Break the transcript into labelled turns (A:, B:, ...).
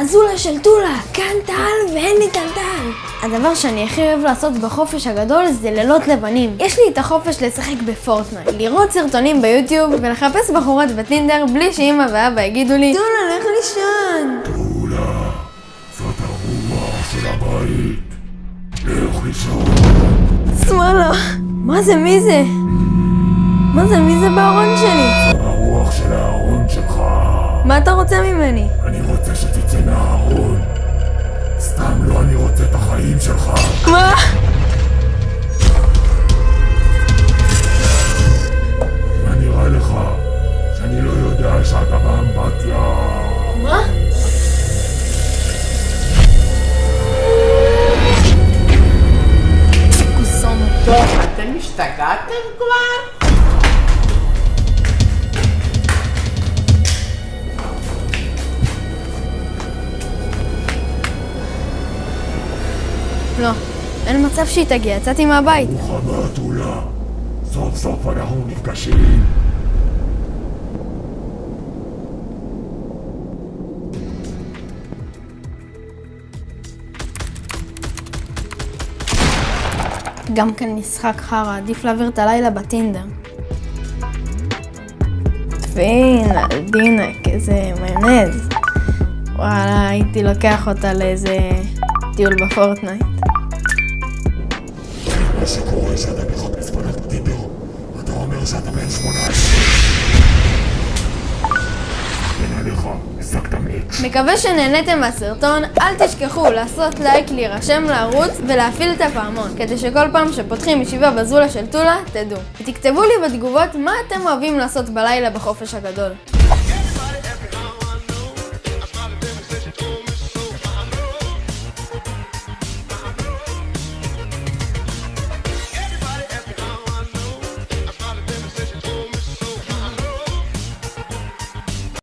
A: הזולה של טולה, כאן טל ואין לי טלטל. הדבר שאני הכי אוהב לעשות בחופש הגדול זה לילות לבנים. יש לי את החופש לשחק בפורטנייט, לראות סרטונים ביוטיוב ולחפש בחורות בטינדר בלי שאמא ואבא יגידו לי טולה, לך לישון.
B: טולה, זאת הרוח של הבית. לך לישון.
A: שמאלה. מה זה, מי זה? מה זה, מי זה בארון שלי? מה אתה רוצה ממני?
B: אני רוצה שתצא מהארון. סתם לא אני רוצה את החיים שלך.
A: מה?
B: מה נראה לך? שאני לא יודע שאתה באמבטיה.
A: מה?
C: אתם השתגעתם כבר?
A: לא, אין מצב שהיא תגיע, יצאתי מהבית.
B: ברוכה הבאה, טולה. סוף סוף אנחנו נפגשים.
A: גם כאן משחק חרא, עדיף להעביר את הלילה בטינדר. טפינה, דינק, איזה מיונז. וואלה, הייתי לוקח אותה לאיזה טיול בפורטנייט.
B: שקורה שאתה מחפש בנות בטינדר, אתה אומר שאתה בן 18. אין עליך, השגת מאץ'.
A: מקווה שנהניתם מהסרטון, אל תשכחו לעשות לייק, להירשם לערוץ ולהפעיל את הפעמון, כדי שכל פעם שפותחים ישיבה בזולה של טולה, תדעו. ותכתבו לי בתגובות מה אתם אוהבים לעשות בלילה בחופש הגדול.